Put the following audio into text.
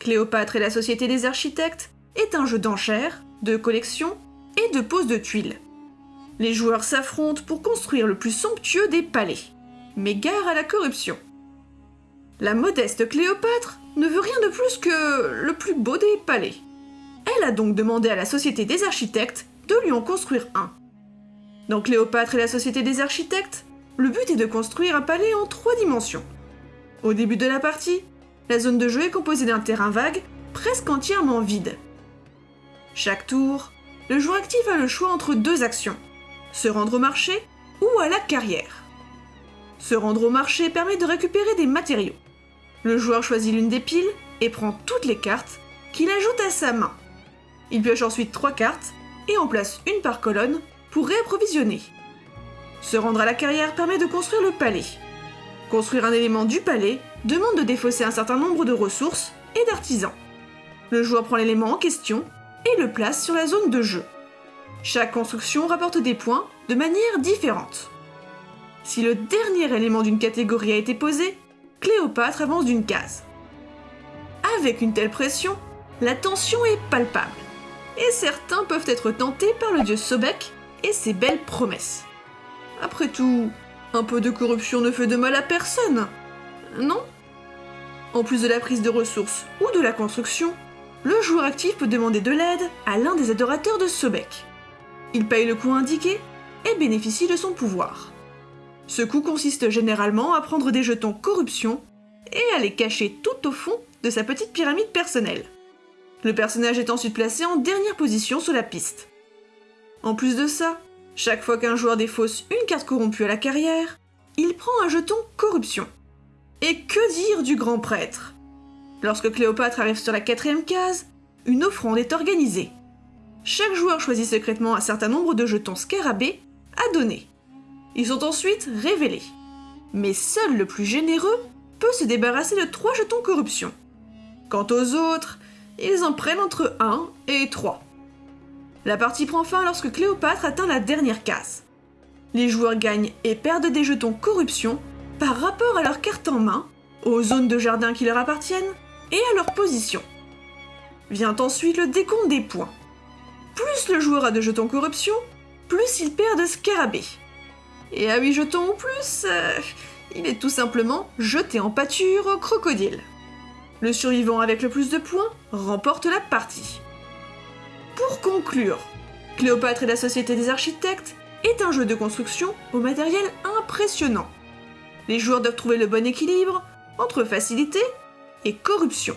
Cléopâtre et la Société des architectes est un jeu d'enchères, de collection et de pose de tuiles. Les joueurs s'affrontent pour construire le plus somptueux des palais, mais gare à la corruption. La modeste Cléopâtre ne veut rien de plus que le plus beau des palais. Elle a donc demandé à la Société des architectes de lui en construire un. Dans Cléopâtre et la Société des architectes, le but est de construire un palais en trois dimensions. Au début de la partie, la zone de jeu est composée d'un terrain vague, presque entièrement vide. Chaque tour, le joueur actif a le choix entre deux actions, se rendre au marché ou à la carrière. Se rendre au marché permet de récupérer des matériaux. Le joueur choisit l'une des piles et prend toutes les cartes qu'il ajoute à sa main. Il pioche ensuite trois cartes et en place une par colonne pour réapprovisionner. Se rendre à la carrière permet de construire le palais. Construire un élément du palais demande de défausser un certain nombre de ressources et d'artisans. Le joueur prend l'élément en question et le place sur la zone de jeu. Chaque construction rapporte des points de manière différente. Si le dernier élément d'une catégorie a été posé, Cléopâtre avance d'une case. Avec une telle pression, la tension est palpable, et certains peuvent être tentés par le dieu Sobek et ses belles promesses. Après tout, un peu de corruption ne fait de mal à personne, non? En plus de la prise de ressources ou de la construction, le joueur actif peut demander de l'aide à l'un des adorateurs de Sobek. Il paye le coût indiqué et bénéficie de son pouvoir. Ce coût consiste généralement à prendre des jetons corruption et à les cacher tout au fond de sa petite pyramide personnelle. Le personnage est ensuite placé en dernière position sur la piste. En plus de ça, chaque fois qu'un joueur défausse une carte corrompue à la carrière, il prend un jeton corruption. Et que dire du grand prêtre? Lorsque Cléopâtre arrive sur la quatrième case, une offrande est organisée. Chaque joueur choisit secrètement un certain nombre de jetons scarabées à donner. Ils sont ensuite révélés. Mais seul le plus généreux peut se débarrasser de trois jetons corruption. Quant aux autres, ils en prennent entre 1 et 3. La partie prend fin lorsque Cléopâtre atteint la dernière case. Les joueurs gagnent et perdent des jetons corruption par rapport à leur carte en main, aux zones de jardin qui leur appartiennent et à leur position. Vient ensuite le décompte des points. Plus le joueur a de jetons corruption, plus il perd de scarabées. Et à 8 jetons ou plus, euh, il est tout simplement jeté en pâture au crocodile. Le survivant avec le plus de points remporte la partie. Pour conclure, Cléopâtre et la Société des Architectes est un jeu de construction au matériel impressionnant. Les joueurs doivent trouver le bon équilibre entre facilité et corruption.